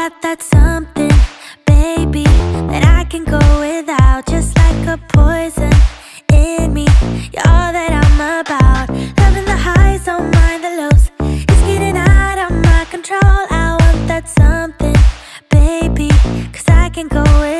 got that something, baby That I can go without. Just like a poison in me. You're all that I'm about. Loving the highs, don't mind the lows. It's getting out of my control. I want that something, baby Cause I can go without